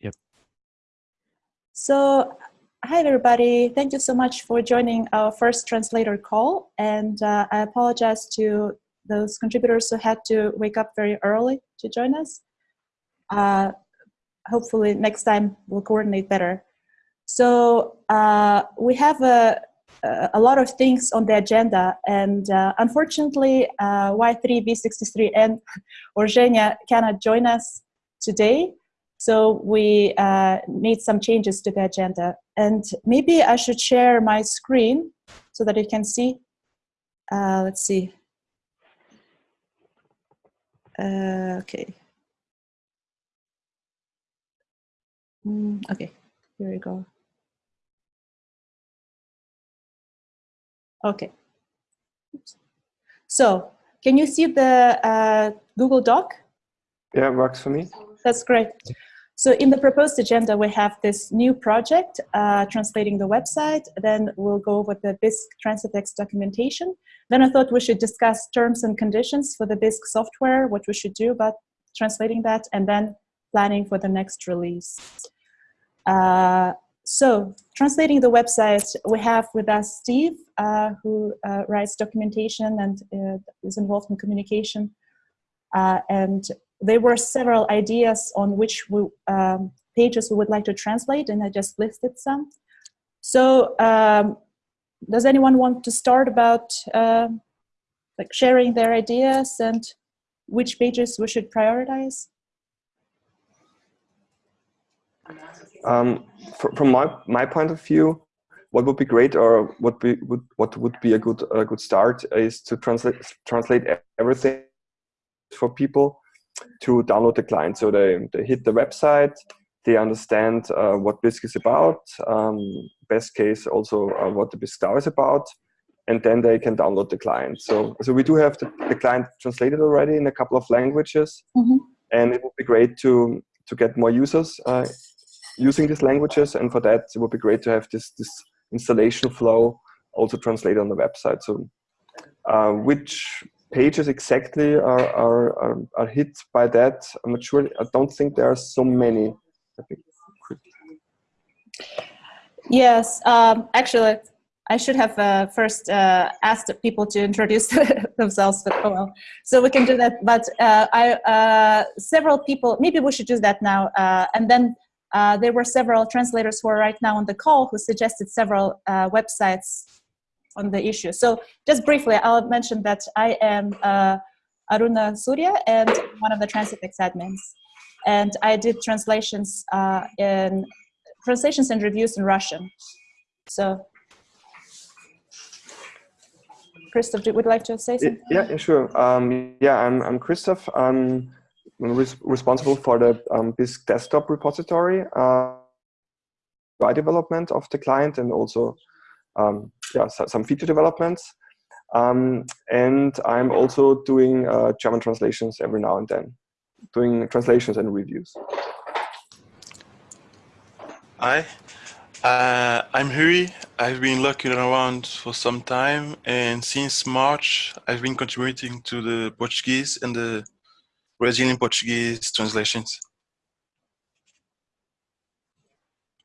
Yep. So, hi everybody. Thank you so much for joining our first translator call. And uh, I apologize to those contributors who had to wake up very early to join us. Uh, hopefully next time we'll coordinate better. So uh, we have a, a lot of things on the agenda and uh, unfortunately uh, Y3B63 and or Zhenya cannot join us today. So we uh, made some changes to the agenda. And maybe I should share my screen so that you can see. Uh, let's see. Uh, okay. Mm, okay, here we go. Okay. Oops. So, can you see the uh, Google Doc? Yeah, works for me. That's great. So in the proposed agenda, we have this new project, uh, translating the website. Then we'll go over the Bisq Transifex documentation. Then I thought we should discuss terms and conditions for the Bisq software, what we should do about translating that, and then planning for the next release. Uh, so translating the website, we have with us Steve, uh, who uh, writes documentation and uh, is involved in communication. Uh, and there were several ideas on which we, um, pages we would like to translate, and I just listed some. So um, does anyone want to start about uh, like sharing their ideas and which pages we should prioritize? Um, from my my point of view, what would be great or what be would what would be a good a good start is to translate translate everything for people to download the client. So they, they hit the website, they understand uh, what Bisq is about, um, best case also uh, what the Bisq DAO is about, and then they can download the client. So, so we do have the, the client translated already in a couple of languages, mm -hmm. and it would be great to, to get more users uh, using these languages, and for that it would be great to have this, this installation flow also translated on the website. So uh, which pages exactly are, are, are, are, hit by that. I'm not sure. I don't think there are so many. Yes, um, actually, I should have uh, first uh, asked people to introduce themselves, but oh well. So we can do that. But uh, I, uh, several people, maybe we should do that now. Uh, and then uh, there were several translators who are right now on the call who suggested several websites on the issue. So just briefly, I'll mention that I am uh, Aruna Surya and one of the Transifex admins. And I did translations uh, in translations and reviews in Russian. So, Christoph, would you like to say something? Yeah, yeah sure. Um, yeah, I'm, I'm Christoph. I'm res responsible for the um, Bisq desktop repository, uh, development of the client and also um, yeah, so, some feature developments. Um, and I'm also doing uh, German translations every now and then, doing translations and reviews. Hi, uh, I'm Hui. I've been looking around for some time, and since March, I've been contributing to the Portuguese and the Brazilian Portuguese translations.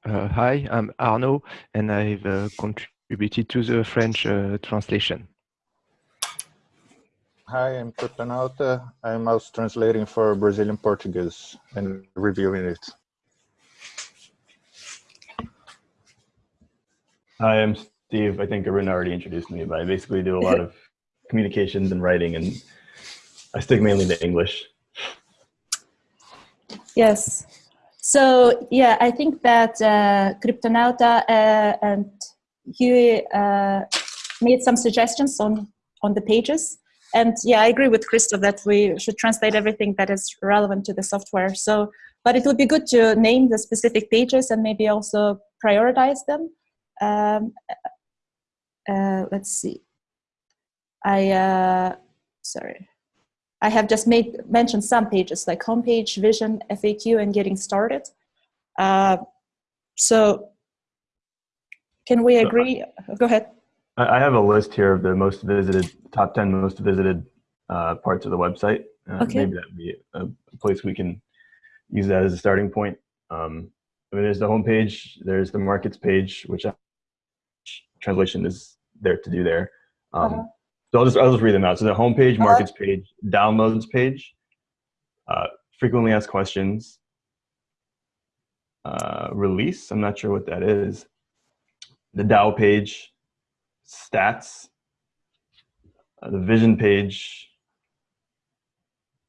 Uh, hi, I'm Arno, and I've uh, contributed contributed to the French uh, translation. Hi, I'm Kryptonauta. I'm also translating for Brazilian Portuguese and reviewing it. Hi, I'm Steve. I think Arun already introduced me, but I basically do a lot of communications and writing, and I stick mainly to English. Yes. So yeah, I think that uh, Kryptonauta uh, and he uh, made some suggestions on, on the pages. And yeah, I agree with Christoph that we should translate everything that is relevant to the software. So, but it would be good to name the specific pages and maybe also prioritize them. Um, uh, let's see. I, uh, sorry. I have just made mentioned some pages like homepage, vision, FAQ, and getting started. Uh, so can we agree? Go ahead. I have a list here of the most visited, top 10 most visited uh, parts of the website. Uh, okay. Maybe that would be a place we can use that as a starting point. Um, I mean, there's the home page, there's the markets page, which translation is there to do there. Um, Uh-huh. So I'll just, I'll just read them out. So the home page, markets page, downloads page, uh, frequently asked questions, uh, release, I'm not sure what that is, the DAO page, stats, uh, the vision page,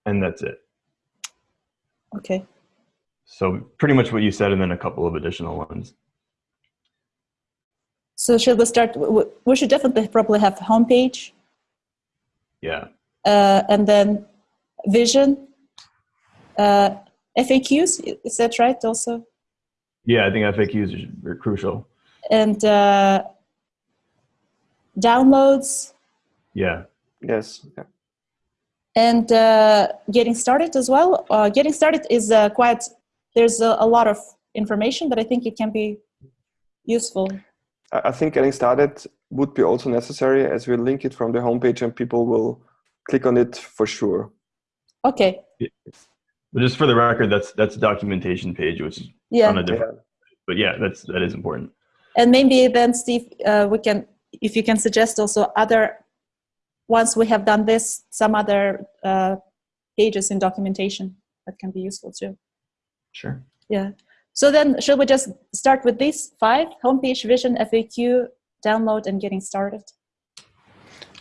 and that's it. Okay. So pretty much what you said, and then a couple of additional ones. So should we start? We should definitely probably have homepage, Yeah. uh, and then vision, uh, FAQs. Is that right? Also, Yeah, I think FAQs are crucial. And uh, downloads, Yeah. Yes. Yeah. and uh, getting started as well. Uh, getting started is uh, quite. There's a, a lot of information, but I think it can be useful. I I think getting started would be also necessary as we link it from the homepage and people will click on it for sure. Okay. But just for the record, that's that's documentation page, which is Yeah. on a different. But yeah, that's that is important. And maybe then, Steve, uh, we can, if you can suggest also other, once we have done this, some other uh, pages in documentation that can be useful too. Sure. Yeah. So then, should we just start with these five: homepage, vision, FAQ, download, and getting started?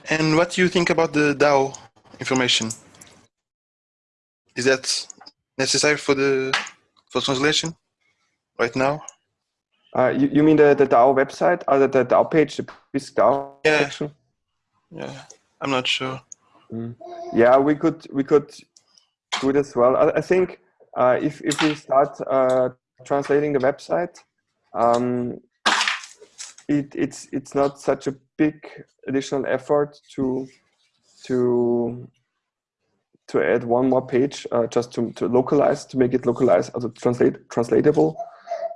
And what do you think about the DAO information? Is that necessary for the for translation right now? Uh, you, you mean the, the DAO website, or the, the DAO page, the Bisq DAO Yeah. section? Yeah, I'm not sure. Yeah, we could we could do it as well. I, I think uh, if if we start uh, translating the website, um, it it's it's not such a big additional effort to to to add one more page uh, just to, to localize to make it localize also translate translatable.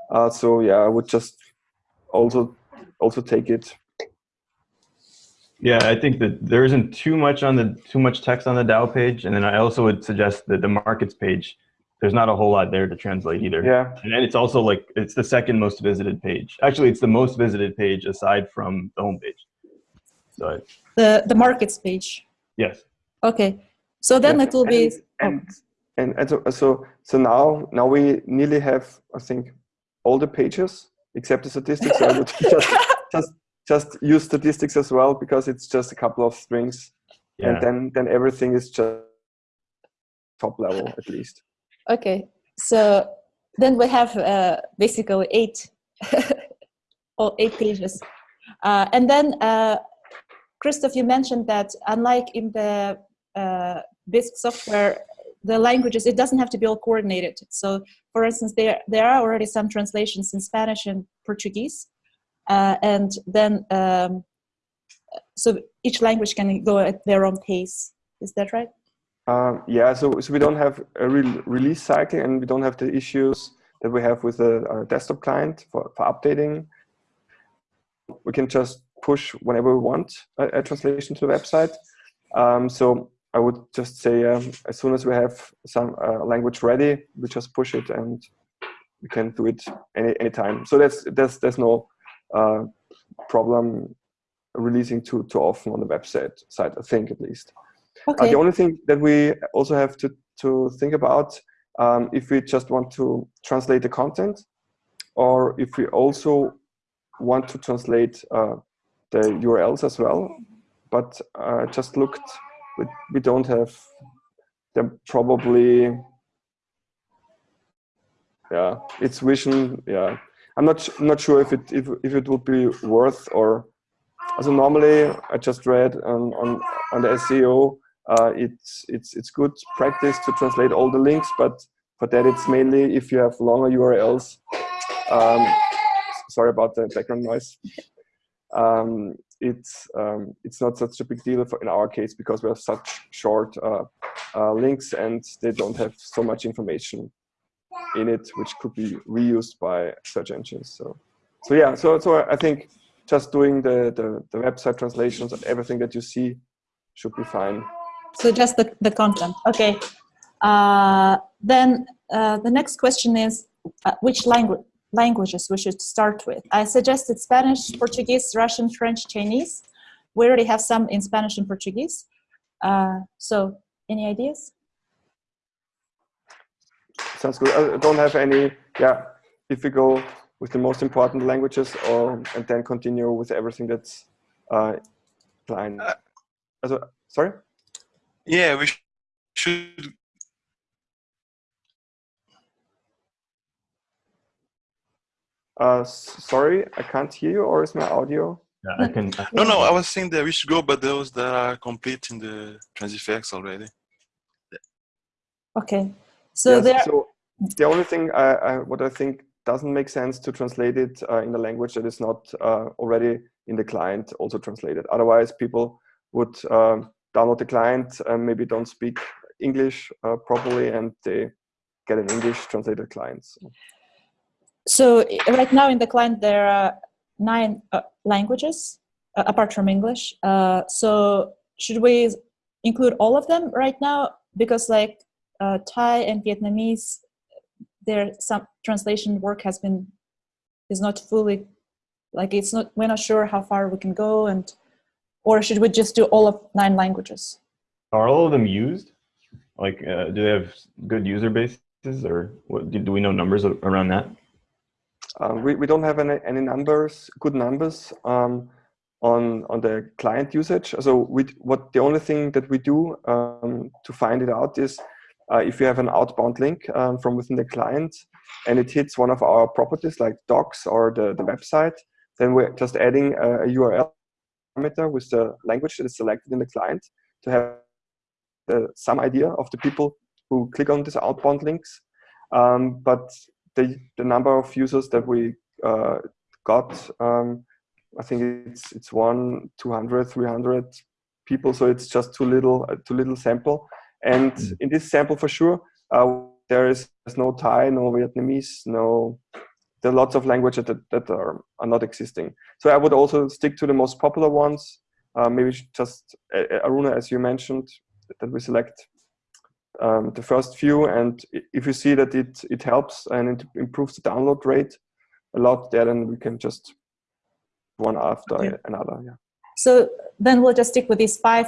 Uh, so yeah, I would just also also take it Yeah, I think that there isn't too much on the too much text on the DAO page, and then I also would suggest that the markets page, there's not a whole lot there to translate either. yeah And then it's also like it's the second most visited page. Actually, it's the most visited page aside from the homepage. So I- The the markets page. yes, Okay. So then Yeah, it will be. and and, and so, so so now now we nearly have I think all the pages except the statistics. I would just just just use statistics as well because it's just a couple of strings, yeah, and then then everything is just top level at least. Okay, so then we have uh, basically eight, all eight pages. Uh, and then, uh, Christoph, you mentioned that unlike in the uh, Bisq software, the languages, it doesn't have to be all coordinated. So for instance, there, there are already some translations in Spanish and Portuguese. Uh, and then, um, so each language can go at their own pace. Is that right? Um, yeah, so so we don't have a real release cycle, and we don't have the issues that we have with a, a desktop client for, for updating. We can just push whenever we want a, a translation to the website. Um, so I would just say um, as soon as we have some uh, language ready, we just push it, and we can do it any anytime. So that's there's there's no uh, problem releasing too too often on the website site. I think at least. Uh, Okay. the only thing that we also have to, to think about um, if we just want to translate the content or if we also want to translate uh, the URLs as well. But uh, just looked, we, we don't have them probably, yeah, it's vision, yeah. I'm not, not sure if it, if, if it would be worth or, so normally I just read on, on, on the SEO, uh, it's it's it's good practice to translate all the links, but for that it's mainly if you have longer URLs. Um, sorry about the background noise. Um, it's um, it's not such a big deal for, in our case because we have such short uh, uh, links and they don't have so much information in it, which could be reused by search engines. So so yeah, so so I think just doing the the, the website translations and everything that you see should be fine. So just the, the content. Okay. Uh, then uh, the next question is, uh, which language languages we should start with. I suggested Spanish, Portuguese, Russian, French, Chinese. We already have some in Spanish and Portuguese. Uh, so, any ideas? Sounds good. I don't have any. Yeah, if we go with the most important languages, or and then continue with everything that's uh, client. Uh, also, sorry. Yeah, we should Uh, sorry, I can't hear you, or is my audio? Yeah, I can. No, no, I was saying that we should go, but those that are complete in the Transifex already. Okay, so Yes, there. So the only thing I, I, what I think doesn't make sense to translate it uh, in a language that is not uh, already in the client also translated. Otherwise, people would um, download the client and maybe don't speak English uh, properly, and they get an English translated client. So. So right now in the client there are nine uh, languages uh, apart from English. Uh, so should we include all of them right now? Because like uh, Thai and Vietnamese, there some translation work has been is not fully like it's not we're not sure how far we can go and or should we just do all of nine languages? Are all of them used? Like, uh, do they have good user bases, or what? Do, do we know numbers around that? Uh, we, we don't have any, any numbers, good numbers um, on on the client usage. So we what the only thing that we do um, to find it out is uh, if you have an outbound link um, from within the client and it hits one of our properties like docs or the, the website, then we're just adding a, a URL parameter with the language that is selected in the client to have uh, some idea of the people who click on these outbound links. Um, but the, the number of users that we uh, got, um, I think it's it's one, 200, 300 people. So it's just too little, uh, too little sample. And in this sample, for sure, uh, there is there's no Thai, no Vietnamese, no. There are lots of languages that, that are, are not existing. So I would also stick to the most popular ones. Uh, maybe just uh, Aruna, as you mentioned, that we select um, the first few and if you see that it it helps and it improves the download rate a lot there then we can just one after Okay. another yeah So then we'll just stick with these five.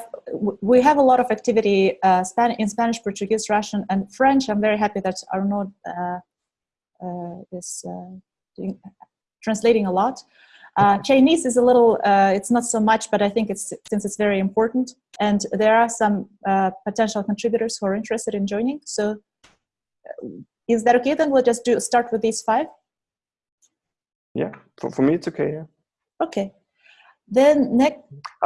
We have a lot of activity uh, in Spanish, Portuguese, Russian, and French. I'm very happy that Arnaud uh, uh, is uh, doing, translating a lot. Uh, Chinese is a little, uh, it's not so much, but I think it's since it's very important. And there are some uh, potential contributors who are interested in joining. So uh, is that okay? Then we'll just do start with these five. yeah for, for me it's okay yeah Okay. Then next,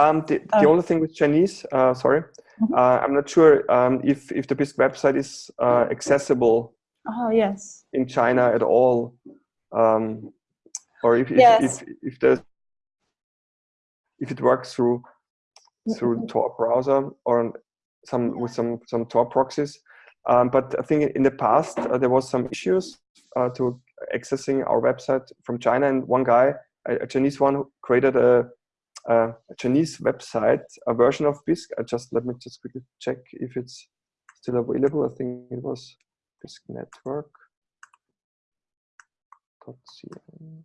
um the, the Oh. only thing with chinese uh sorry Mhm. uh, i'm not sure um if if the bisq website is uh, accessible oh yes. in china at all um or if if, Yes. if, if there's if it works through through Tor browser or some with some some Tor proxies. Um, but I think in the past uh, there was some issues uh, to accessing our website from China, and one guy, a, a Chinese one, created a, a, Chinese website, a version of Bisq. I just let me just quickly check if it's still available. I think it was Bisq Network. .cn.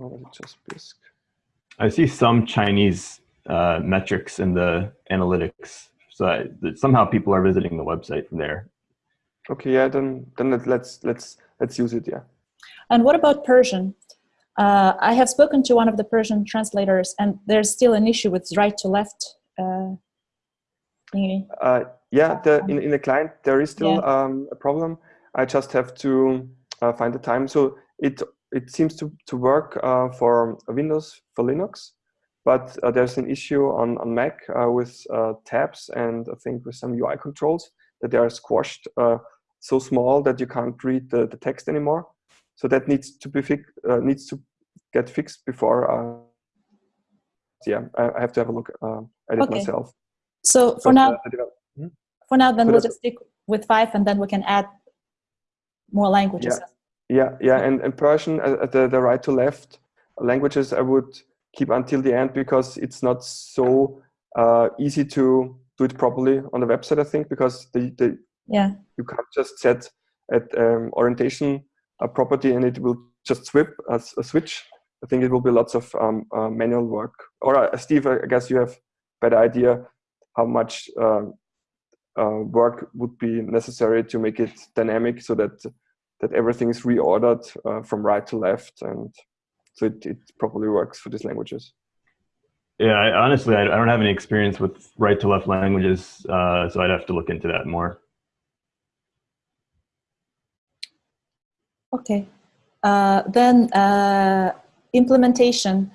Or was it just Bisq? I see some Chinese uh, metrics in the analytics. So I, that somehow people are visiting the website from there. Okay, yeah, then then let- let's let's let's use it. Yeah. And what about Persian? Uh, I have spoken to one of the Persian translators, and there's still an issue with right to left. Uh, thingy. Uh, yeah, the, in, in the client, there is still Yeah. um, a problem. I just have to uh, find the time. So it it seems to, to work uh, for Windows, for Linux, but uh, there's an issue on, on Mac uh, with uh, tabs and I think with some UI controls that they are squashed uh, so small that you can't read the, the text anymore. So that needs to be fixed, uh, needs to get fixed before. Uh, yeah, I, I have to have a look uh, at it Okay. myself. So for But, now, uh, the for now, then so we'll just stick with five, and then we can add more languages. Yeah, yeah, yeah, and, and Persian, uh, uh, the, the right to left languages, I would keep until the end because it's not so uh, easy to do it properly on the website, I think, because the, the Yeah. You can't just set at um, orientation a property and it will just swip a, a switch. I think it will be lots of um, uh, manual work. Or uh, Steve, I guess you have better idea how much uh, uh, work would be necessary to make it dynamic so that that everything is reordered uh, from right to left and so it, it properly works for these languages. Yeah, I, honestly, I, I, don't have any experience with right to left languages, uh, so I'd have to look into that more. Okay, uh, then uh, implementation.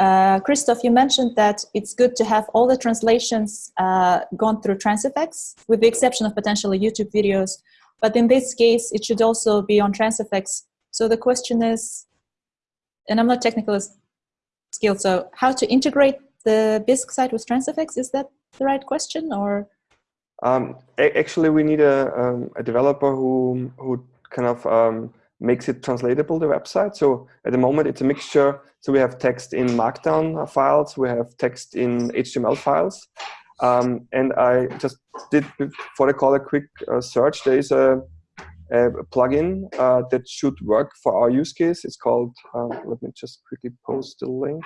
Uh, Christoph, you mentioned that it's good to have all the translations uh, gone through Transifex, with the exception of potentially YouTube videos. But in this case, it should also be on Transifex. So the question is, and I'm not technical skilled, so how to integrate the Bisq site with Transifex, is that the right question or? Um, actually, we need a, um, a developer who, who kind of um, makes it translatable, the website. So at the moment, it's a mixture. So we have text in Markdown files, we have text in HTML files. Um, and I just did, before I call a quick uh, search, there is a, a plugin uh, that should work for our use case. It's called, uh, let me just quickly post the link.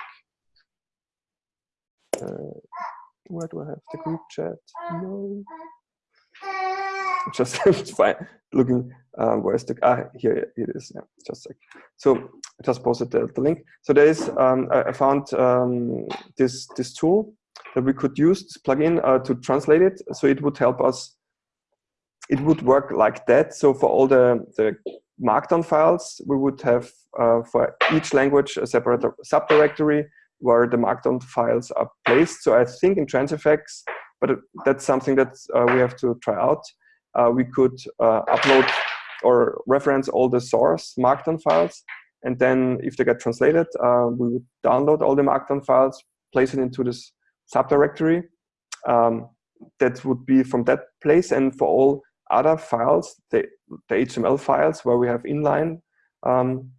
Uh, where do I have the group chat? No. Just fine. looking uh, where's the ah here it is yeah just a sec so I just posted the, the link so there is um, I, I, found um, this this tool that we could use this plugin uh, to translate it. So it would help us it would work like that. So for all the the markdown files we would have uh, for each language a separate subdirectory where the markdown files are placed. So I think in Transifex but that's something that uh, we have to try out. Uh, we could uh, upload or reference all the source markdown files. And then if they get translated, uh, we would download all the markdown files, place it into this subdirectory. Um, that would be from that place. And for all other files, the, the HTML files where we have inline um,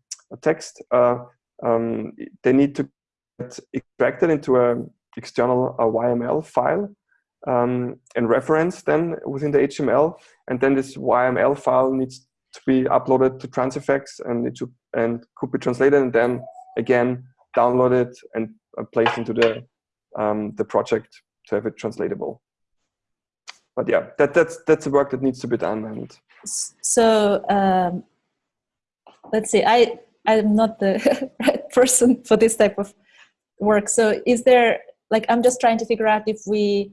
text, uh, um, they need to get extracted into an external YML file um, and reference then within the HTML. And then this YML file needs to be uploaded to Transifex and it should, and could be translated and then again downloaded and uh, placed into the um, the project to have it translatable. But yeah, that that's that's the work that needs to be done. And so um, let's see, I I'm not the right person for this type of work. So is there like I'm just trying to figure out if we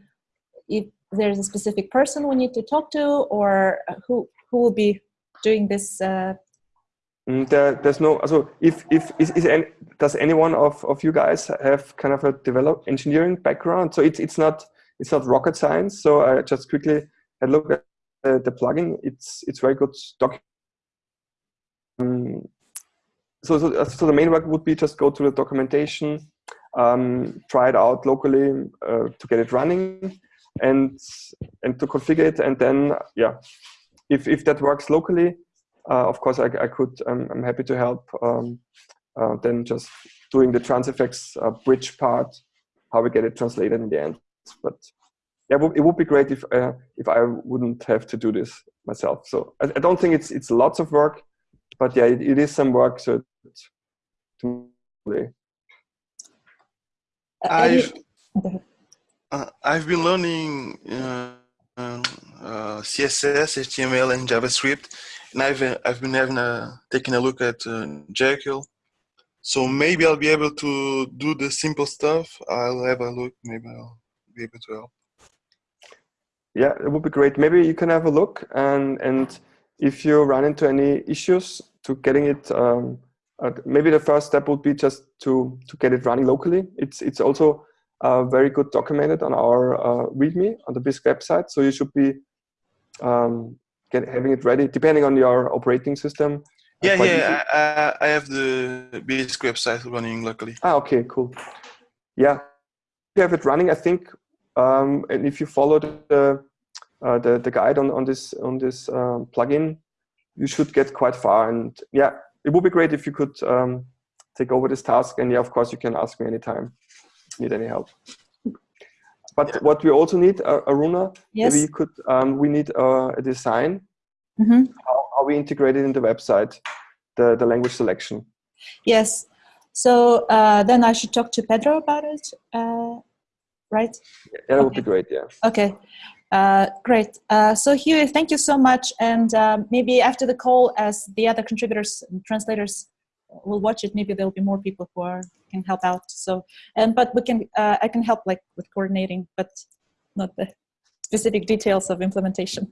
if there's a specific person we need to talk to or who who will be doing this uh... Mm, there, there's no so if if is, is any, does anyone of, of you guys have kind of a develop engineering background? So it's it's not it's not rocket science. So i just quickly had a look at uh, the plugin. It's it's very good um, so, so so the main work would be just go to the documentation um, try it out locally uh, to get it running and and to configure it. And then yeah if if that works locally uh, of course I, I could I'm, I'm happy to help um, uh, then just doing the Transifex uh, bridge part how we get it translated in the end. But yeah it would be great if uh, if I wouldn't have to do this myself. So I, I don't think it's it's lots of work but yeah it, it is some work so to I uh, I've been learning uh, uh, CSS, HTML, and JavaScript, and I've I've been having a taking a look at uh, Jekyll. So maybe I'll be able to do the simple stuff. I'll have a look. Maybe I'll be able to help. Yeah, it would be great. Maybe you can have a look, and and if you run into any issues to getting it. Um, uh, maybe the first step would be just to to get it running locally. It's it's also uh, very good documented on our uh, README on the Bisq website. So you should be um, get, having it ready, depending on your operating system. Yeah, yeah, I, I, have the Bisq website running locally. Ah, okay, cool. Yeah, you have it running. I think, um, and if you follow the uh, the, the guide on on this on this um, plugin, you should get quite far. And yeah, it would be great if you could um, take over this task. And yeah, of course, you can ask me anytime need any help. But Yeah. what we also need, uh, Aruna, Yes. maybe you could, um, we need uh, a design, hmm how, how we integrate it in the website, the, the language selection. Yes. So uh, then I should talk to Pedro about it, uh, right? Yeah, that would be great, yeah. Okay, uh, great. Uh, so Huey, thank you so much. And um, maybe after the call, as the other contributors, and translators will watch it, maybe there'll be more people who are, can help out. So, and but we can, uh, I can help like with coordinating, but not the specific details of implementation.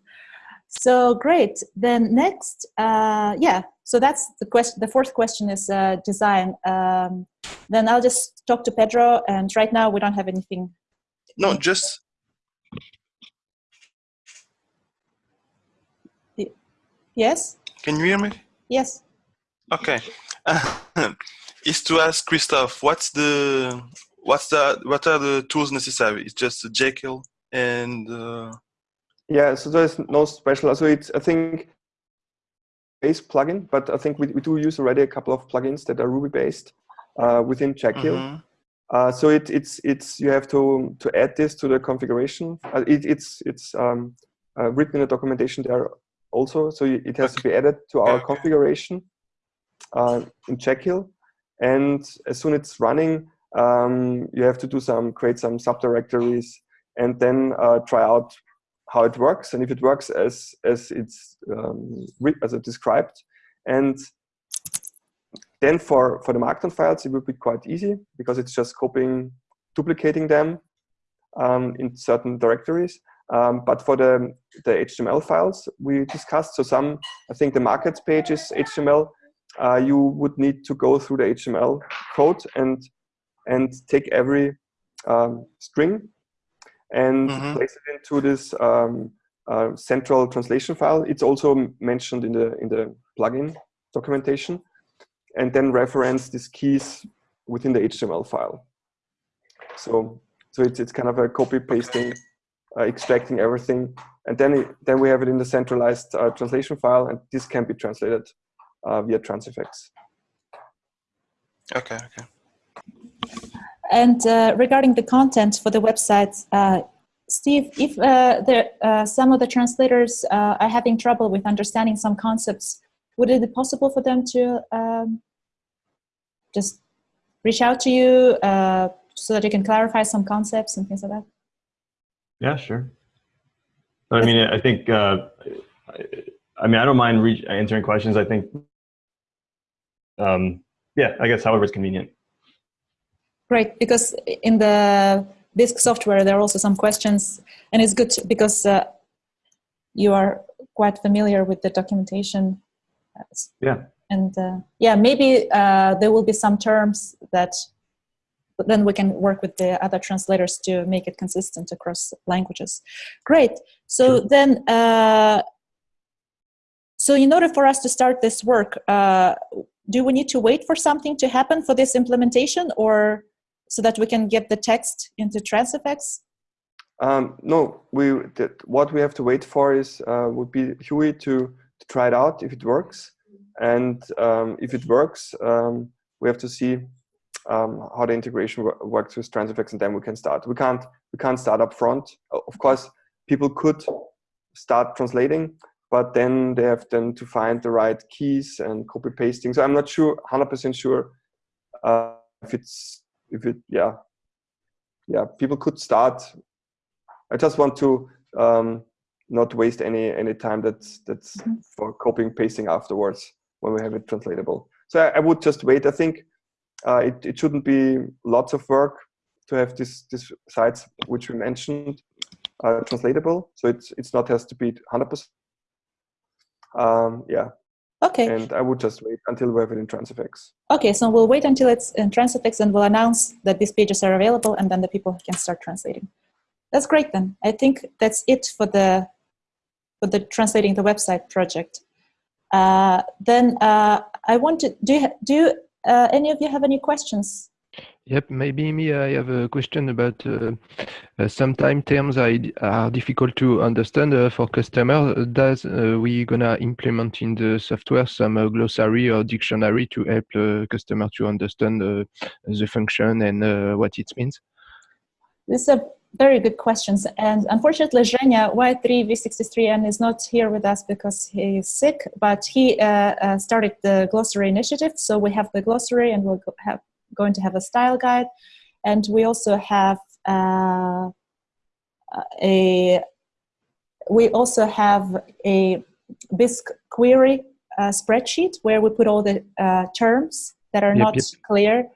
So great. Then next, uh, yeah. So that's the question. The fourth question is uh, design. Um, then I'll just talk to Pedro. And right now we don't have anything No, just Yes? can you hear me? Yes. Okay. is to ask Christoph, what's the what's the what are the tools necessary? It's just a Jekyll and uh, Yeah, so there's no special, so it's, I think, base plugin, but I think we, we do use already a couple of plugins that are Ruby based uh, within Jekyll. mhm. Uh, so it, it's it's you have to to add this to the configuration. Uh, it, it's it's um, uh, written in the documentation there also. So it has to be added to our Okay. configuration uh, in Jekyll, and as soon as it's running, um, you have to do some create some subdirectories and then uh, try out how it works and if it works as as it's um, as it described and then for, for the Markdown files, it will be quite easy because it's just copying, duplicating them um, in certain directories. Um, but for the, the HTML files we discussed, so some, I think the markets page is HTML, uh, you would need to go through the HTML code and, and take every um, string and Mhm. place it into this um, uh, central translation file. It's also mentioned in the, in the plugin documentation and then reference these keys within the HTML file. So, so it's, it's kind of a copy pasting, uh, extracting everything, and then it, then we have it in the centralized uh, translation file, and this can be translated via Transifex. okay, okay. And uh, regarding the content for the website, uh, Steve, if uh, there, uh, some of the translators uh, are having trouble with understanding some concepts, would it be possible for them to um, just reach out to you uh, so that you can clarify some concepts and things like that? Yeah, sure. But I mean, I think, uh, I, I mean, I don't mind re- answering questions. I think, um, yeah, I guess however it's convenient. Great, because in the Bisq software, there are also some questions, and it's good because uh, you are quite familiar with the documentation. Yeah. And uh, yeah, maybe uh, there will be some terms that but then we can work with the other translators to make it consistent across languages. Great. So Sure. then, uh, so in order for us to start this work, uh, do we need to wait for something to happen for this implementation or so that we can get the text into Transifex? Um, no, we what we have to wait for is uh, would be Huey to, to try it out if it works, and um, if it works, um, we have to see um, how the integration wo- works with Transifex, and then we can start. We can't we can't start up front. Of course, people could start translating, but then they have then to find the right keys and copy pasting. So I'm not sure, hundred percent sure uh, if it's if it yeah yeah people could start I just want to um, not waste any any time that's that's Mhm. for copying pasting afterwards when we have it translatable. So I, I would just wait. I think uh, it it shouldn't be lots of work to have this this sites which we mentioned uh, translatable. So it's it's not has to be hundred percent. Um, yeah, Okay. and I would just wait until we have it in Transifex. Okay, so we'll wait until it's in Transifex and we'll announce that these pages are available and then the people can start translating. That's great then. I think that's it for the for the translating the website project. Uh, then uh, I want to do you, do you, uh, any of you have any questions? Yep, maybe me, I have a question about uh, uh, sometimes terms are, are difficult to understand uh, for customers. Does uh, we gonna implement in the software some uh, glossary or dictionary to help uh, customer to understand uh, the function and what it means? This is a very good questions. And unfortunately, Zhenya Y3V63N is not here with us because he is sick, but he started the glossary initiative. So we have the glossary and we'll have, going to have a style guide. And we also have uh, a, we also have a Bisq query uh, spreadsheet where we put all the uh, terms that are yep, not yep. clear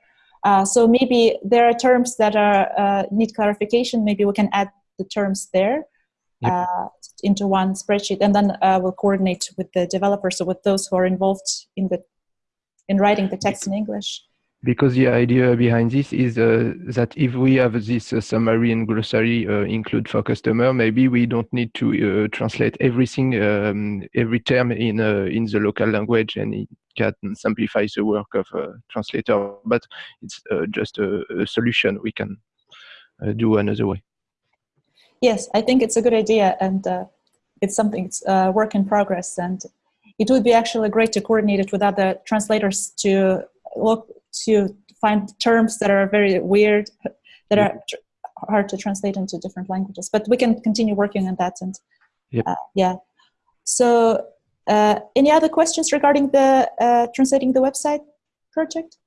uh, so maybe there are terms that are uh, need clarification. Maybe we can add the terms there Yep. uh, into one spreadsheet, and then uh, we'll coordinate with the developers, so with those who are involved in the in writing the text in English. Because the idea behind this is uh, that if we have this uh, summary and glossary uh, include for customer, maybe we don't need to uh, translate everything, um, every term in uh, in the local language, and it can simplify the work of a translator. But it's uh, just a, a solution we can do another way. Yes, I think it's a good idea, and it's something it's a work in progress, and it would be actually great to coordinate it with other translators to look to find terms that are very weird, that are tr- hard to translate into different languages. But we can continue working on that, and Yep. uh, yeah. So, uh, any other questions regarding the uh, translating the website project?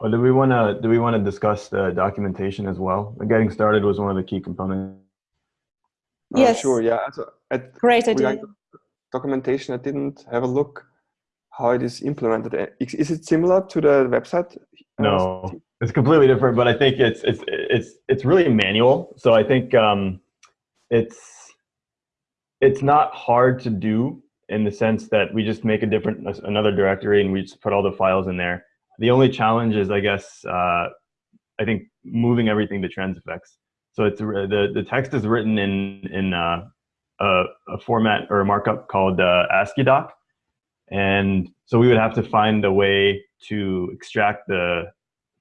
Or do we want to do we want to discuss the documentation as well? The getting started was one of the key components. Uh, Yes. Sure, yeah. Also, at Great idea. regarding documentation, I didn't have a look how it is implemented. Uh, Is it similar to the website? uh, No, it's completely different. But I think it's it's it's it's really manual. So I think um, it's it's not hard to do in the sense that we just make a different another directory and we just put all the files in there. The only challenge is, I guess, uh, I think moving everything to Transifex. So it's uh, the the text is written in in uh, a, a format or a markup called uh, AsciiDoc, and so we would have to find a way to extract the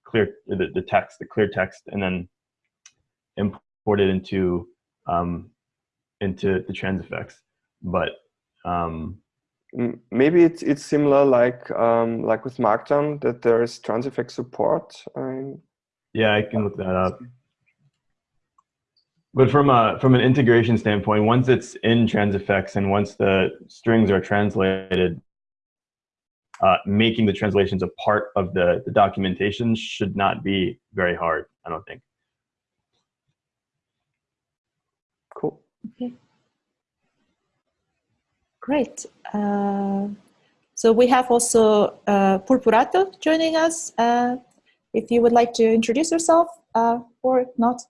clear the, the text, the clear text, and then import it into um, into the Transifex. But um, Maybe it's it's similar like um, like with Markdown that there is Transifex support. Um, Yeah, I can look that up. But from a from an integration standpoint, once it's in Transifex and once the strings are translated, uh, making the translations a part of the, the documentation should not be very hard. I don't think. cool. Okay. Great. Uh, so we have also uh, Purpurato joining us. Uh, if you would like to introduce yourself uh, or not.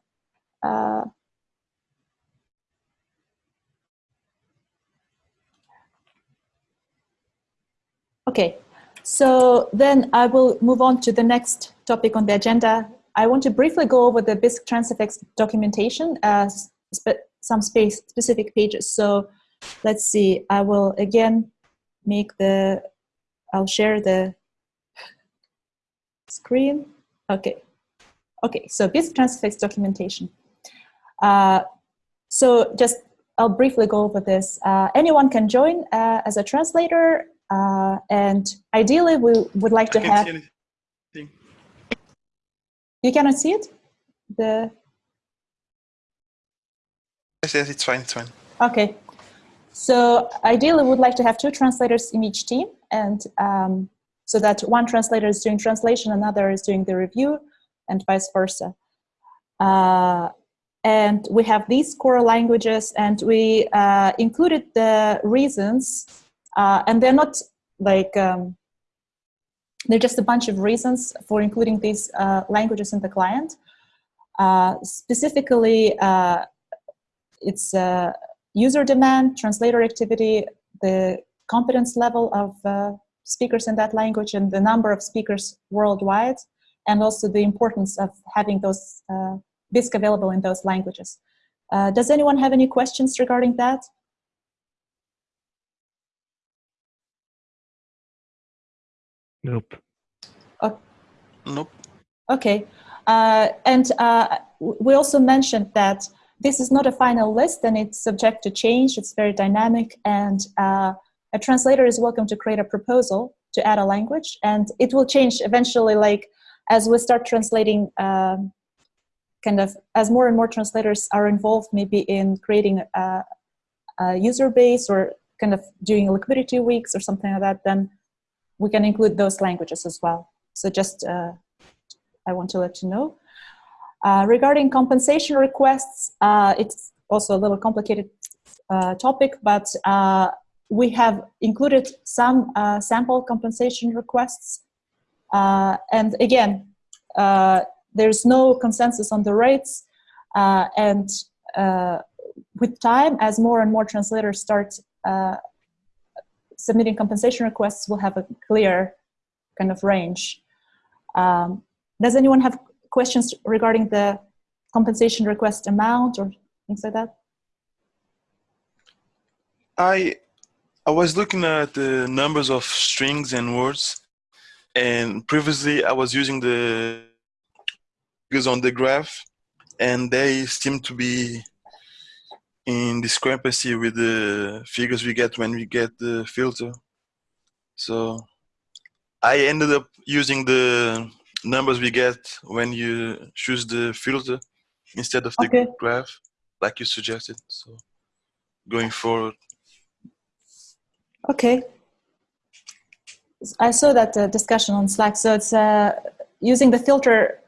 Okay, so then I will move on to the next topic on the agenda. I want to briefly go over the Bisq Transifex documentation, uh, spe some space specific pages. So let's see, I will again make the, I'll share the screen. Okay. Okay, so Bisq Transifex documentation. Uh, so just, I'll briefly go over this. Uh, anyone can join uh, as a translator, uh, and ideally we would like to have, you cannot see it? The, Yes, yes, it's fine, it's fine. Okay. So ideally, we would like to have two translators in each team, and um, so that one translator is doing translation, another is doing the review, and vice versa. Uh, and we have these core languages, and we uh, included the reasons, uh, and they're not like um, they're just a bunch of reasons for including these uh, languages in the client. Uh, specifically, uh, it's uh, user demand, translator activity, the competence level of uh, speakers in that language, and the number of speakers worldwide, and also the importance of having those Bisq available in those languages. Uh, does anyone have any questions regarding that? Nope. Nope. Okay, uh, and uh, we also mentioned that this is not a final list and it's subject to change. It's very dynamic, and uh, a translator is welcome to create a proposal to add a language, and it will change eventually. Like as we start translating, um, kind of as more and more translators are involved, maybe in creating a, a user base or kind of doing liquidity weeks or something like that, then we can include those languages as well. So just, uh, I want to let you know. Uh, regarding compensation requests, uh, it's also a little complicated uh, topic, but uh, we have included some uh, sample compensation requests. and again, there's no consensus on the rates. and with time, as more and more translators start submitting compensation requests, we'll have a clear kind of range. Um, does anyone have questions regarding the compensation request amount or things like that? I I was looking at the numbers of strings and words, and previously I was using the figures on the graph, and they seem to be in discrepancy with the figures we get when we get the filter. So I ended up using the numbers we get when you choose the filter instead of the Okay. graph, like you suggested. So going forward. Okay. I saw that uh, discussion on Slack. So it's uh, using the filter.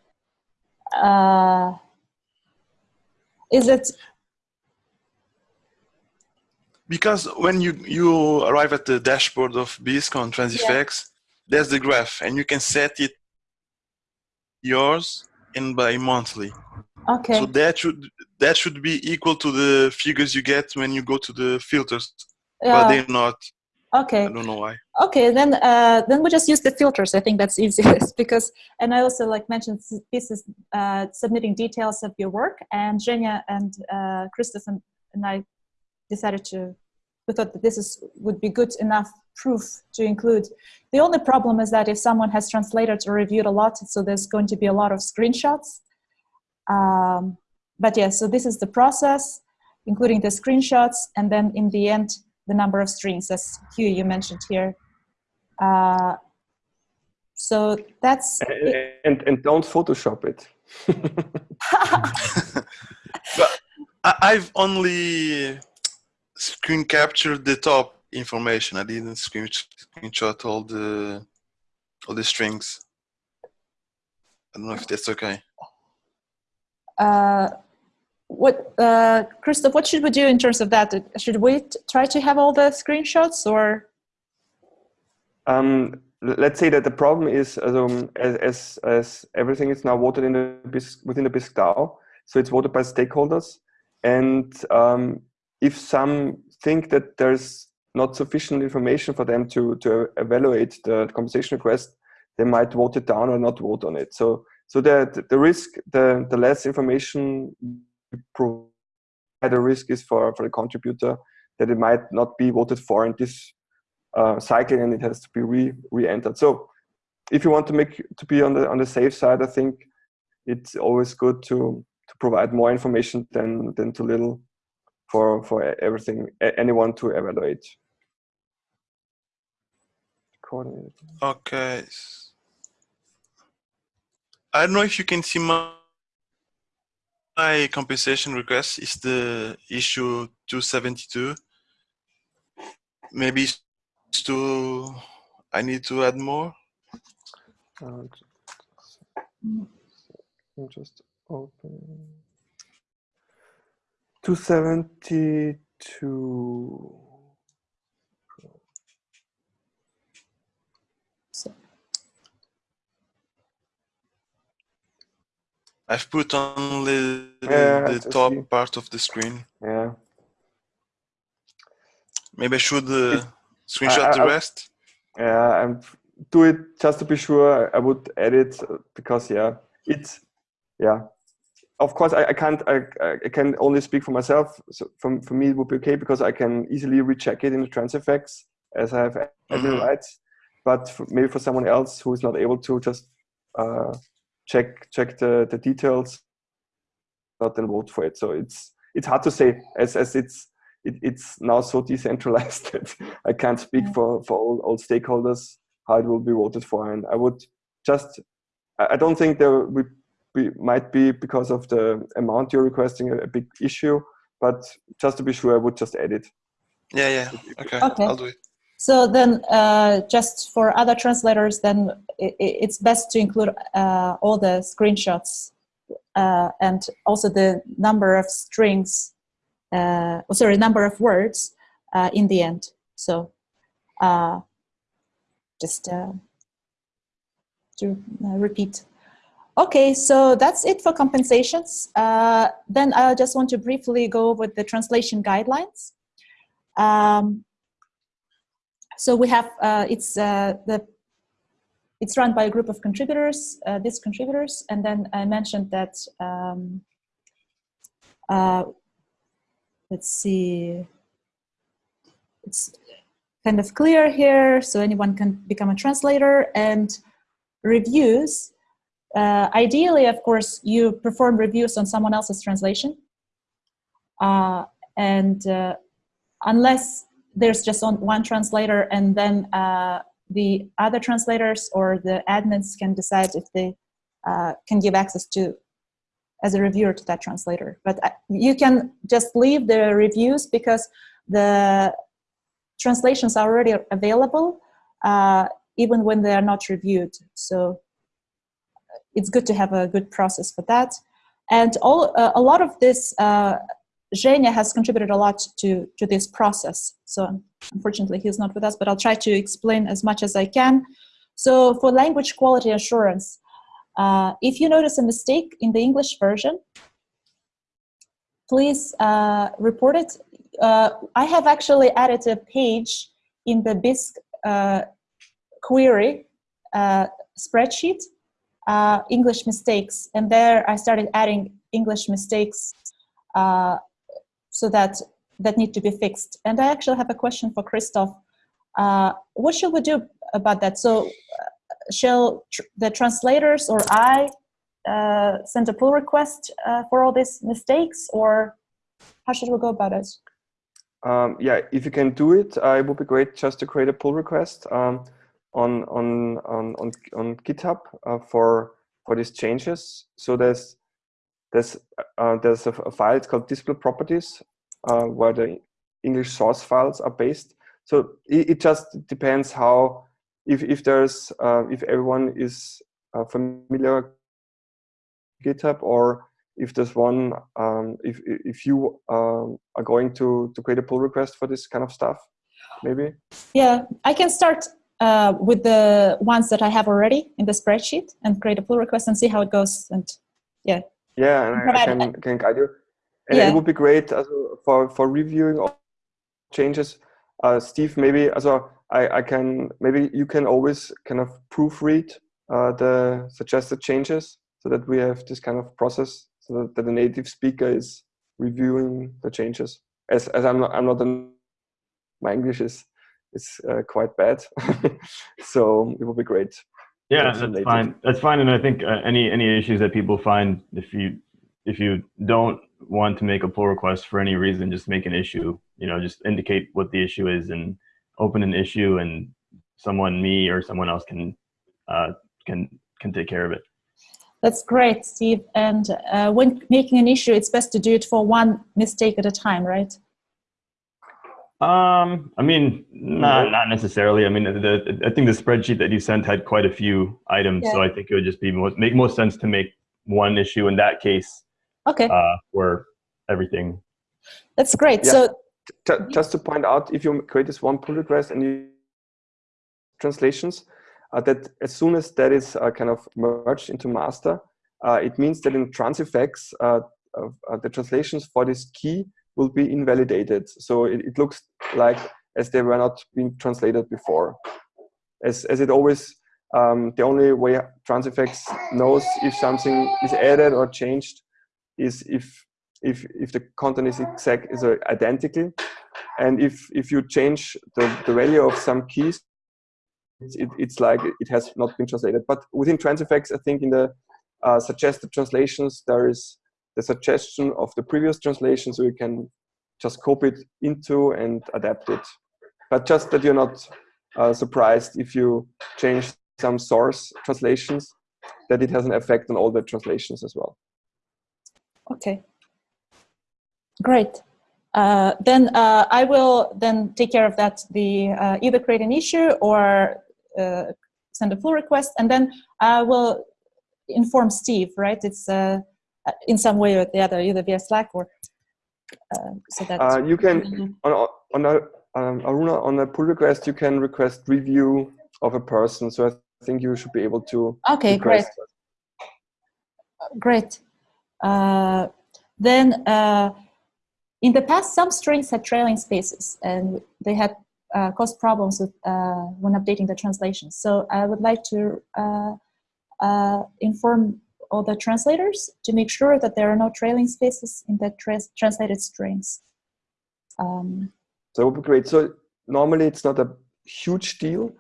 Uh, is it Because when you, you arrive at the dashboard of Bisq on Transifex, there's the graph and you can set it yours and by monthly. okay? So that should that should be equal to the figures you get when you go to the filters, yeah. but they're not. okay. I don't know why. Okay, then uh, then we just use the filters. I think that's easiest because, and I also like mentioned this is uh, submitting details of your work, and Zhenya and uh, Christoph and, and I decided to. We thought that this is would be good enough proof to include. The only problem is that if someone has translated or reviewed a lot, so there's going to be a lot of screenshots. Um, but yeah, so this is the process, including the screenshots, and then in the end, the number of strings, as Hugh you mentioned here. Uh, so that's And, and, and don't Photoshop it. I, I've only screen captured the top information. I didn't screen screenshot all the all the strings. I don't know if that's okay. uh, what, uh, Christoph, what should we do in terms of that? Should we try to have all the screenshots or? Um, let's say that the problem is um, as, as, as everything is now voted in the Bisq, within the Bisq DAO, so it's voted by stakeholders. And um, if some think that there's not sufficient information for them to, to evaluate the compensation request, they might vote it down or not vote on it. So, so the, the risk, the, the less information provide, the risk is for, for the contributor that it might not be voted for in this uh, cycle and it has to be re re-entered. So if you want to make to be on the on the safe side, I think it's always good to to provide more information than than too little for for everything anyone to evaluate. Coordinated. Okay. I don't know if you can see my, my compensation request is the issue 272. Maybe it's too, I need to add more. Uh, I'm just open. 272. I've put only the, Yeah, the top see. part of the screen. Yeah. Maybe I should uh, screenshot I- the rest. Yeah, and do it just to be sure. I would edit because yeah, it's yeah. Of course, I, I can't. I, I- I can only speak for myself. So for, for me, it would be okay because I can easily recheck it in the Transifex as I have admin Mhm. rights. But for, maybe for someone else who is not able to just uh, check check the, the details, not then vote for it. So it's it's hard to say as as it's it, it's now so decentralized that I can't speak Yeah. for, for all, all stakeholders how it will be voted for. And I would just I don't think there would be, might be because of the amount you're requesting a, a big issue, but just to be sure, I would just add it. Yeah, yeah. Okay, Okay. I'll do it. So then, uh, just for other translators, then i i- it's best to include uh, all the screenshots uh, and also the number of strings, uh, oh, sorry, number of words uh, in the end. So uh, just uh, to uh, repeat. Okay, so that's it for compensations. Uh, then I just want to briefly go over the translation guidelines. Um, so we have uh, it's uh, the it's run by a group of contributors, uh, these contributors, and then I mentioned that. Um, uh, let's see. It's kind of clear here, so anyone can become a translator and reviews. Uh, ideally, of course, you perform reviews on someone else's translation, uh, and uh, unless there's just on one translator and then uh, the other translators or the admins can decide if they uh, can give access to as a reviewer to that translator. But you can just leave the reviews because the translations are already available uh, even when they are not reviewed. So it's good to have a good process for that and all uh, a lot of this uh, Zhenya has contributed a lot to, to this process. So unfortunately, he's not with us, but I'll try to explain as much as I can. So for language quality assurance, uh, if you notice a mistake in the English version, please uh, report it. Uh, I have actually added a page in the Bisq uh, query uh, spreadsheet, uh, English mistakes, and there I started adding English mistakes so that that need to be fixed. And I actually have a question for Christoph. Uh, what should we do about that? So uh, shall tr the translators or I uh, send a pull request uh, for all these mistakes or how should we go about it? Um, yeah, if you can do it, uh, it would be great just to create a pull request um, on, on, on, on, on GitHub uh, for, for these changes. So there's there's uh, there's a, a, file it's called display properties uh, where the English source files are based. So it, it just depends how if if there's uh, if everyone is uh, familiar GitHub or if there's one um, if if you um, are going to to create a pull request for this kind of stuff, maybe. Yeah, I can start uh, with the ones that I have already in the spreadsheet and create a pull request and see how it goes. And yeah. Yeah, and I, I can, can guide you. And yeah. it would be great also for, for reviewing all changes. Uh, Steve, maybe also I, I can, maybe you can always kind of proofread uh, the suggested changes so that we have this kind of process so that, that the native speaker is reviewing the changes. As, as I'm not, I'm not an, my English is, is uh, quite bad. so it would be great. Yeah, that's fine. That's fine. And I think uh, any any issues that people find, if you if you don't want to make a pull request for any reason, just make an issue. You know, just indicate what the issue is and open an issue, and someone, me or someone else, can uh, can can take care of it. That's great, Steve. And uh, when making an issue, it's best to do it for one mistake at a time, right? Um, I mean, not not necessarily. I mean, the, the, I think the spreadsheet that you sent had quite a few items, yeah. so I think it would just be most, make most sense to make one issue in that case. Okay. Uh, for everything. That's great. Yeah. So, T just to point out, if you create this one pull request and you translations, uh, that as soon as that is uh, kind of merged into master, uh, it means that in Transifex, uh, the translations for this key will be invalidated. So it, it, looks like as they were not being translated before. As, as it always, um, the only way Transifex knows if something is added or changed is if if if the content is exact is identical, and if if you change the, the value of some keys, it, it's like it has not been translated. But within Transifex, I think in the uh, suggested translations there is the suggestion of the previous translation so you can just copy it into and adapt it. But just that you're not uh, surprised if you change some source translations that it has an effect on all the translations as well. Okay, great. Uh, then uh, I will then take care of that, the uh, either create an issue or uh, send a pull request, and then I will inform Steve, right? It's uh, in some way or the other, either via Slack or so that you can on on a um, Aruna on a pull request you can request review of a person. So I think you should be able to. Okay, great. Great. then in the past, some strings had trailing spaces and they had uh, caused problems with, uh, when updating the translations. So I would like to uh, uh inform all the translators to make sure that there are no trailing spaces in the trans translated strings. Um, so it would be great. So normally it's not a huge deal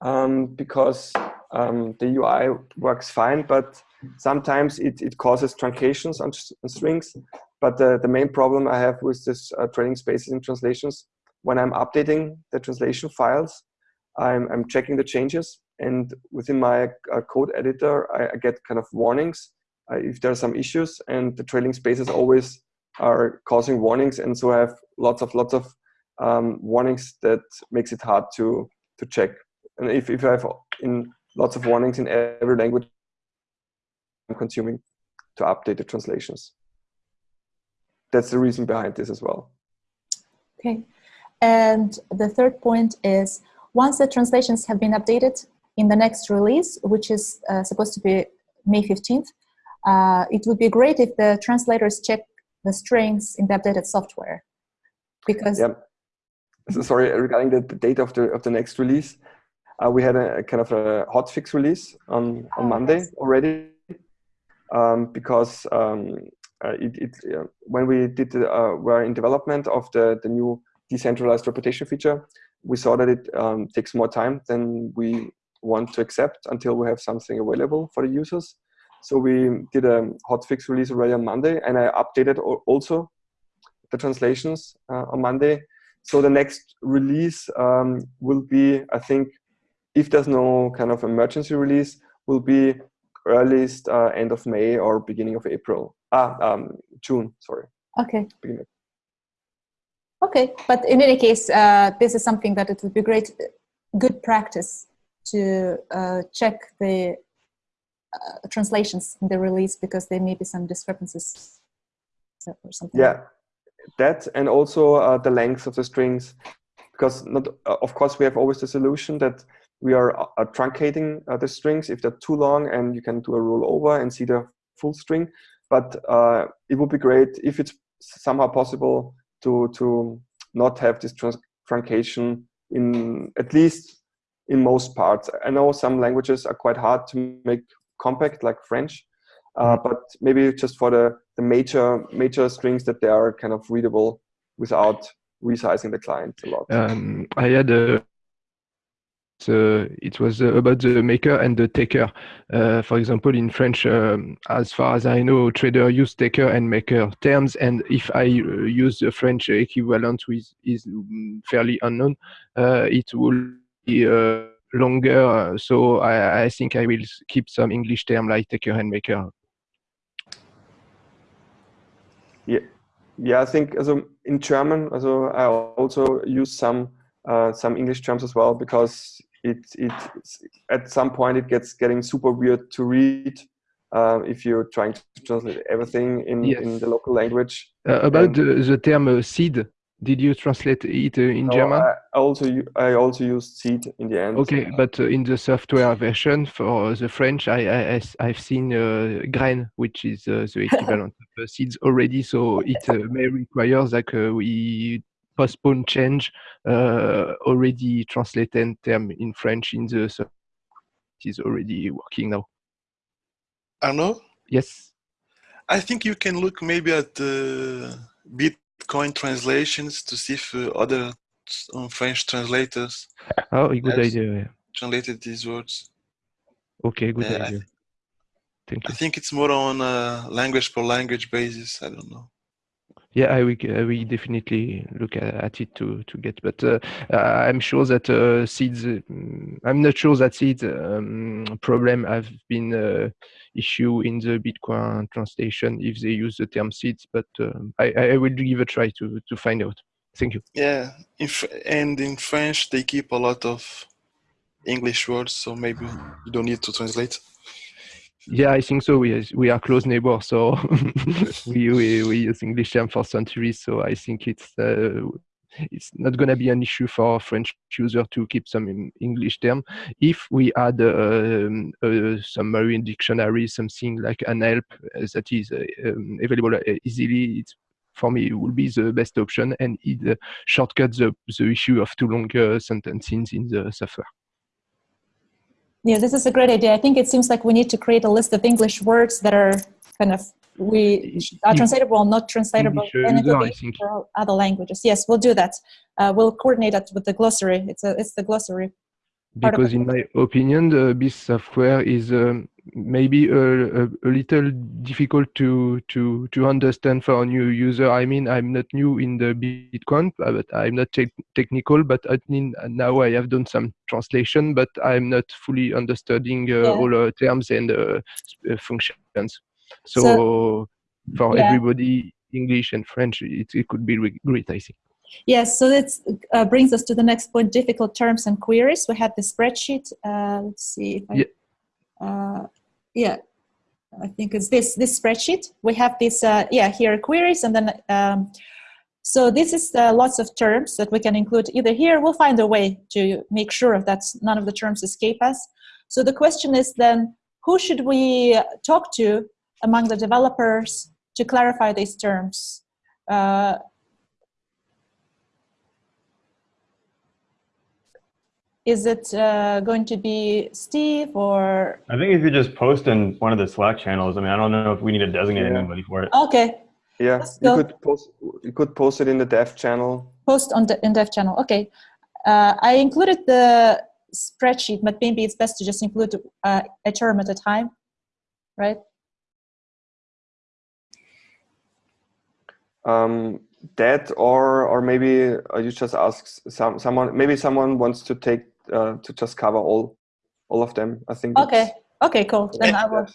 um, because um, the UI works fine, but sometimes it, it causes truncations on, on strings but the, the main problem I have with this uh, trailing spaces in translations, when I'm updating the translation files, I'm, I'm checking the changes and within my uh, code editor, I, I, get kind of warnings uh, if there are some issues and the trailing spaces always are causing warnings. And so I have lots of, lots of um, warnings that makes it hard to, to check. And if, if I have in lots of warnings in every language, I'm consuming to update the translations that's the reason behind this as well. Okay. And the third point is once the translations have been updated in the next release, which is uh, supposed to be May 15th, uh, it would be great if the translators check the strings in the updated software. Because yeah. So sorry, regarding the, the date of the of the next release, uh, we had a, a, kind of a hotfix release on on oh, Monday yes. already, um, because um, uh, it, it uh, when we did uh, were in development of the the new decentralized reputation feature, we saw that it um, takes more time than we want to accept until we have something available for the users. So we did a hotfix release already on Monday, and I updated also the translations uh, on Monday. So the next release um, will be, I think, if there's no kind of emergency release, will be earliest uh, end of May or beginning of April. Ah, um, June, sorry. Okay. Beginning. Okay, but in any case, uh, this is something that it would be great, good practice to uh, check the uh, translations in the release because there may be some discrepancies or something. Yeah, that and also uh, the length of the strings, because not, uh, of course we have always the solution that we are uh, truncating the strings if they're too long, and you can do a rollover and see the full string but uh, it would be great if it's somehow possible to to not have this truncation in at least in most parts. I know some languages are quite hard to make compact, like French, uh, mm-hmm. but maybe just for the the major major strings that they are kind of readable without resizing the client a lot. Um, I had a uh, it was uh, about the maker and the taker. Uh, for example, in French, um, as far as I know, trader use taker and maker terms, and if I uh, use the French equivalent, which is mm, fairly unknown, uh, it will longer. so I, I, think I will keep some English term like taker and maker. Yeah, yeah. I think also in German, also I also use some some English terms as well because it it at some point it gets getting super weird to read uh, if you're trying to translate everything in yes. in the local language. Uh, about the, the term uh, seed, did you translate it uh, in no, German? I also I also used seed in the end. Okay, but uh, in the software version for the French, I, I have seen uh, grain, which is the equivalent of seeds already. So it may require that we postpone change uh, already translated term in French in the so it is already working now. Arnaud? Yes. I think you can look maybe at the Bitcoin translations to see if uh, other um, French translators. Oh, good idea. Yeah. Translated these words. Okay, good uh, idea. Thank you. I think it's more on a language per language basis. I don't know. Yeah, I will, I will definitely look at, it to to get, but uh, I'm sure that uh, seeds. mm, I'm not sure that seeds um, problem have been uh, issue in the Bitcoin translation if they use the term seeds, but um, I, I will give a try to to find out. Thank you. Yeah, in and in French they keep a lot of English words, so maybe you don't need to translate. Yeah, I think so. We we are close neighbors, so we, we we use English term for centuries. So I think it's uh, it's not going to be an issue for French user to keep some English term. If we add um, a summary dictionary, something like an help uh, that is uh, um, available uh, easily, it's for me it will be the best option and it uh, shortcuts the, the issue of too long uh, sentences in the software. Yeah, this is a great idea. I think it seems like we need to create a list of English words that are kind of we are translatable, not translatable, English, and it will be for other languages. Yes, we'll do that. Uh, we'll coordinate that with the glossary. It's a it's the glossary. because in my opinion the Bisq software is um, maybe a, a, a little difficult to to to understand for a new user i mean i'm not new in the bitcoin uh, but i'm not tech technical but i mean now i have done some translation but i'm not fully understanding uh, Yeah. all uh, terms and uh, uh, functions so, So- for Yeah. everybody english and french it, it could be great i think Yes, so that uh, brings us to the next point: difficult terms and queries. We have the spreadsheet. Uh, let's see if I, Yeah. Uh, yeah, I think it's this this spreadsheet. We have this, uh, yeah, here queries, and then um, so this is uh, lots of terms that we can include either here. We'll find a way to make sure that none of the terms escape us. So the question is then, who should we talk to among the developers to clarify these terms? Uh, is it uh, going to be Steve or I think if you just post in one of the Slack channels, I mean, I don't know if we need to designate Yeah. anybody for it. okay Yeah, Let's you could post you could post it in the dev channel. post on the in dev channel? Okay, uh, I included the spreadsheet, but maybe it's best to just include uh, a term at a time, right? Um, that or or maybe uh, you just ask some someone maybe someone wants to take uh, to just cover all all of them. I think. Okay, okay, cool. Then I will.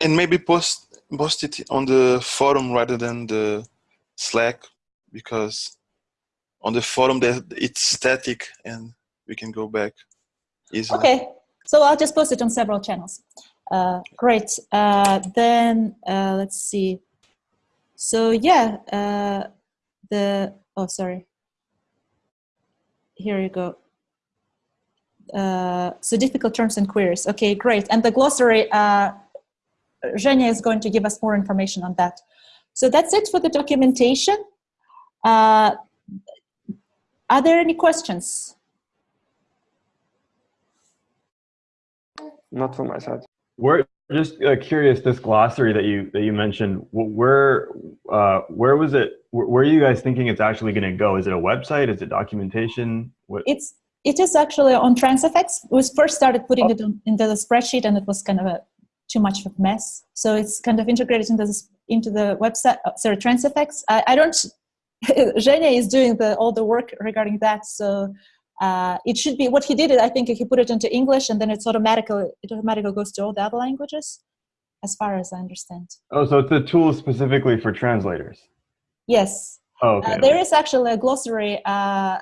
And maybe post post it on the forum rather than the Slack because on the forum that it's static and we can go back easily. Okay, so I'll just post it on several channels. Uh, great. Uh, then uh, let's see. So yeah, uh, the oh sorry. Here you go. Uh, so difficult terms and queries. Okay, great. And the glossary. Uh, Zhenya is going to give us more information on that. So that's it for the documentation. Uh, are there any questions? Not from my side. We're just uh, curious. This glossary that you that you mentioned, where uh, where was it? Where, where are you guys thinking it's actually going to go? Is it a website? Is it documentation? What? It's it is actually on Transifex. We first started putting it on, into the spreadsheet, and it was kind of a too much of a mess. So it's kind of integrated into the into the website. uh, sorry, Transifex. I, I don't. Zhenya is doing the all the work regarding that. So uh, it should be what he did. I think he put it into English, and then it's automatically it automatically goes to all the other languages, as far as I understand. oh, so it's a tool specifically for translators. Yes. Oh, okay. Uh, there is actually a glossary uh,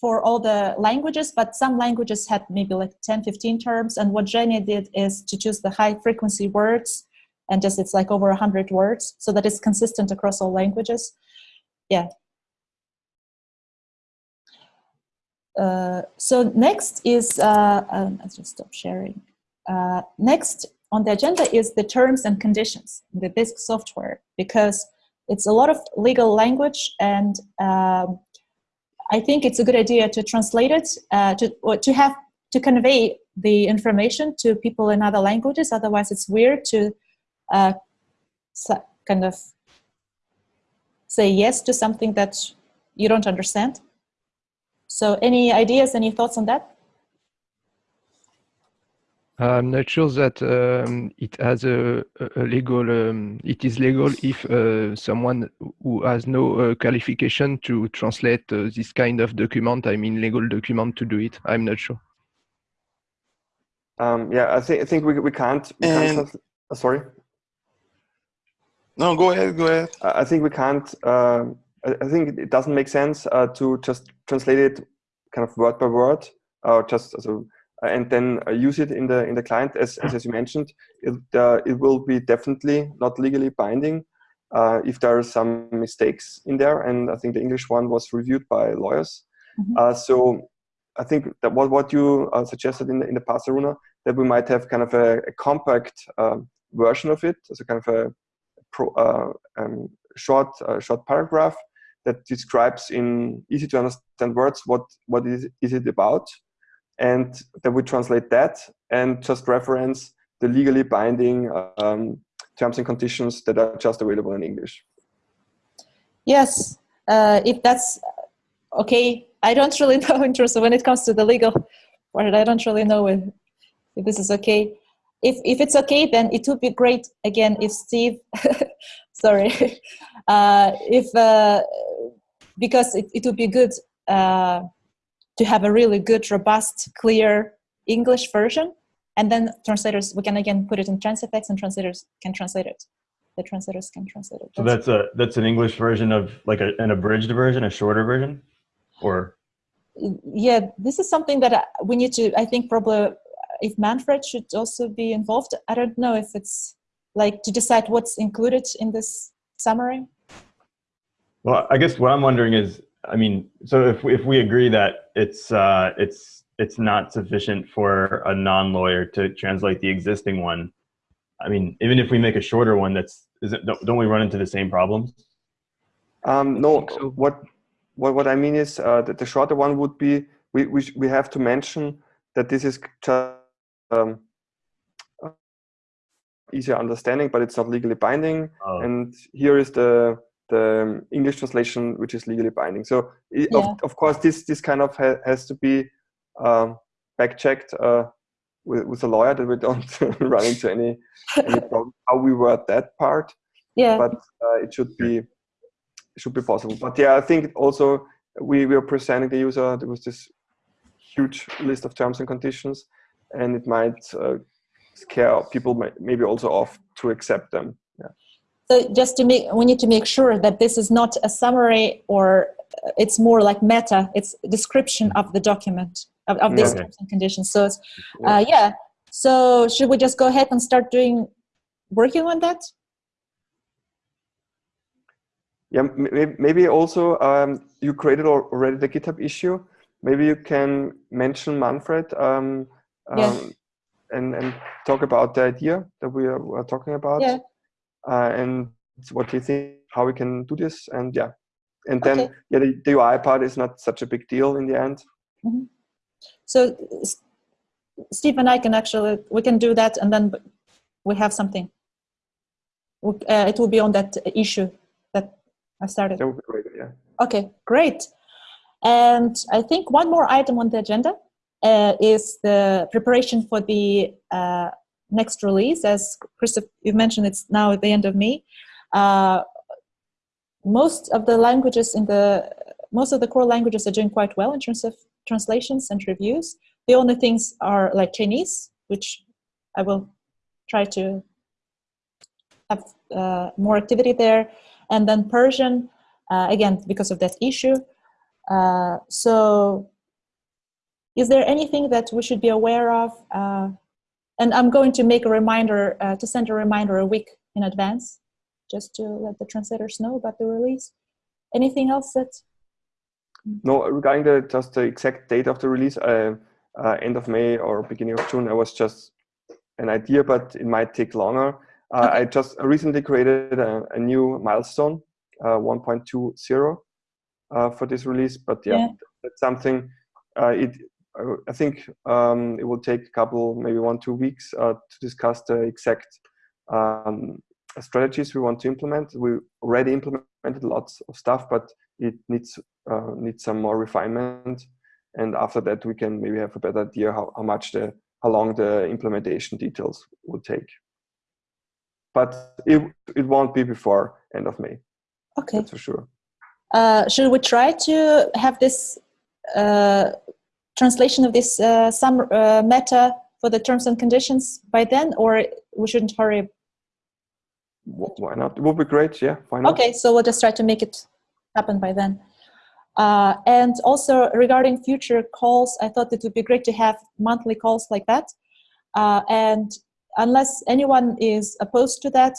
for all the languages, but some languages had maybe like 10, 15 terms. And what Zhenya did is to choose the high frequency words and just it's like over 100 words so that it's consistent across all languages. Yeah. Uh, so next is, uh, um, let's just stop sharing. Uh, next on the agenda is the terms and conditions, the Bisq software, because it's a lot of legal language and um, I think it's a good idea to translate it, uh, to, or to have, to convey the information to people in other languages. Otherwise it's weird to uh, kind of say yes to something that you don't understand. So any ideas, any thoughts on that? I'm not sure that um, it has a, a legal. Um, it is legal if uh, someone who has no uh, qualification to translate uh, this kind of document. I mean, legal document to do it. I'm not sure. Um, yeah, I think I think we we can't. We can't uh, sorry, No, go ahead, go ahead. I I think we can't. um I I think it doesn't make sense uh, to just translate it kind of word by word, or just so, and then uh, use it in the in the client. As as, as you mentioned, it uh, it will be definitely not legally binding uh, if there are some mistakes in there. And I think the English one was reviewed by lawyers. Mhm. Uh, so I think that what what you uh, suggested in the in the past, Aruna, that we might have kind of a, a compact um version of it, as a kind of a pro, uh, um, short uh, short paragraph that describes in easy to understand words what what is is it about, and then we translate that and just reference the legally binding um, terms and conditions that are just available in English. Yes, uh, if that's okay. I don't really know in terms of when it comes to the legal part. I don't really know if, if this is okay. If if it's okay, then it would be great again if Steve, sorry, uh, if uh, because it, it would be good uh, to have a really good, robust, clear English version, and then translators we can again put it in Transifex, and translators can translate it. The translators can translate it. So that's a that's an English version of like a, an abridged version, a shorter version, or yeah this is something that I- we need to i think probably uh, if manfred should also be involved i don't know if it's like to decide what's included in this summary well, I guess what I'm wondering is, I mean, so if we, if we agree that it's uh, it's it's not sufficient for a non-lawyer to translate the existing one, I mean, even if we make a shorter one, that's is it, don't, don't we run into the same problems? Um, no, so. what, what what I mean is uh, that the shorter one would be we we we have to mention that this is just um, uh, easier understanding, but it's not legally binding. Oh. And here is the the English translation, which is legally binding. So i Yeah. of, of course, this this kind of ha has to be um, back checked uh, with with a lawyer that we don't run into any any problem how we word that part yeah but uh, it should be it should be possible. But yeah, I think also we, we are presenting the user there was this huge list of terms and conditions, and it might uh, scare people may- maybe also off to accept them. So just to make we need to make sure that this is not a summary or uh, it's more like meta it's description of the document of, of these Okay. terms and conditions so it's, uh, yeah so should we just go ahead and start doing working on that Yeah, maybe also um, you created already the GitHub issue. Maybe you can mention Manfred um, um, Yeah. and and talk about the idea that we are, are talking about, Yeah. Uh, and what you think how we can do this, and yeah, and then Okay. yeah, the, the UI part is not such a big deal in the end. So Steve and I can actually we can do that, and then we have something. We- Uh, it will be on that issue that I started. That would be great. Yeah. Okay, great. And I think one more item on the agenda uh, is the preparation for the uh, next release. As Christoph, you mentioned, it's now at the end of May. Uh, most of the languages in the most of the core languages are doing quite well in terms of translations and reviews. The only things are like Chinese, which I will try to have uh, more activity there, and then Persian, uh, again because of that issue. Uh, so, is there anything that we should be aware of? And I'm going to make a reminder uh, to send a reminder a week in advance, just to let the translators know about the release. Anything else that? No, regarding the just the exact date of the release, uh, uh, end of May or beginning of June, I was just an idea, but it might take longer. Uh, I just recently created a, a new milestone, uh, 1.20, uh, for this release. But yeah, Yeah. that's something. Uh, it I think um, it will take a couple, maybe one two weeks uh, to discuss the exact um, strategies we want to implement. We already implemented lots of stuff, but it needs uh, needs some more refinement. And after that, we can maybe have a better idea how, how much the how long the implementation details will take. But it, it won't be before end of May, Okay. that's for sure. Uh, should we try to have this uh, translation of this uh, some uh, meta for the terms and conditions by then, or we shouldn't hurry? Why not? It would be great, yeah, why not? Okay, so we'll just try to make it happen by then. Uh, and also regarding future calls, I thought it would be great to have monthly calls like that. Uh, and unless anyone is opposed to that,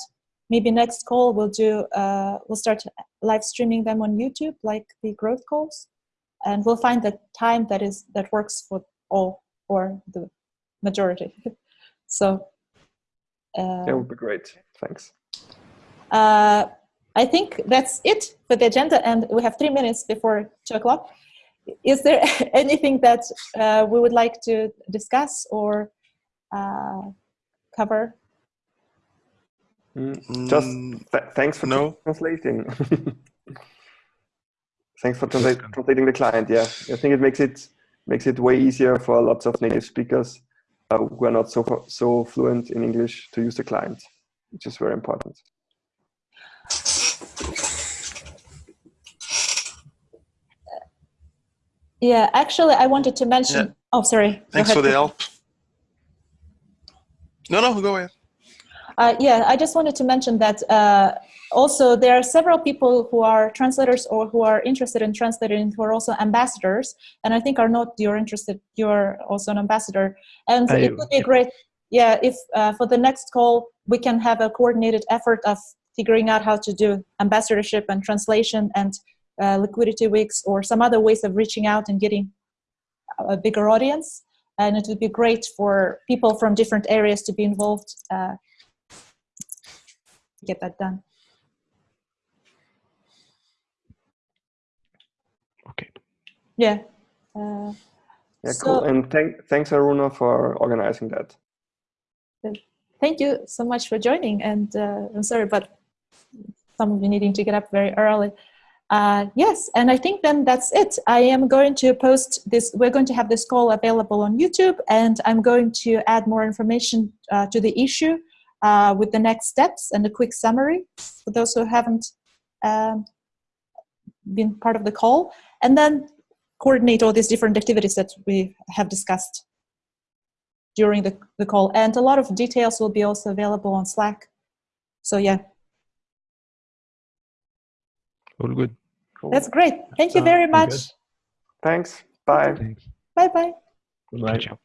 maybe next call we'll do, uh, we'll start live streaming them on YouTube, like the growth calls. And we'll find the time that is that works for all or the majority. so. Uh, That would be great, thanks. uh, I think that's it for the agenda, and we have three minutes before two o'clock. Is there anything that uh, we would like to discuss or uh, cover? Mm, Just Mm, th thanks for no. translating. thanks for translate, translating the client. Yeah, I think it makes it makes it way easier for lots of native speakers uh, who are not so so fluent in English to use the client, which is very important. Yeah, actually, I wanted to mention. Yeah. Oh, sorry. Thanks for the help. No, no, go ahead. Uh, yeah, I just wanted to mention that uh, also there are several people who are translators or who are interested in translating who are also ambassadors. And I think Arnaud, you're interested, you're also an ambassador. And I it would be great, yeah, if uh, for the next call we can have a coordinated effort of figuring out how to do ambassadorship and translation and uh, liquidity weeks or some other ways of reaching out and getting a bigger audience. And it would be great for people from different areas to be involved uh, get that done. Yeah. Uh, Yeah, So- cool. And thank, thanks Aruna for organizing that. thank you so much for joining. And uh, I'm sorry, but some of you needing to get up very early. Uh, yes, and I think then that's it. I am going to post this. We're going to have this call available on YouTube, and I'm going to add more information uh, to the issue uh, with the next steps and a quick summary for those who haven't um, been part of the call, and then coordinate all these different activities that we have discussed during the, the call. And a lot of details will be also available on Slack. So yeah, All good. Cool. that's great. Thank you Uh, very much. Thanks. Bye. Thanks. Bye bye. Right. Ciao.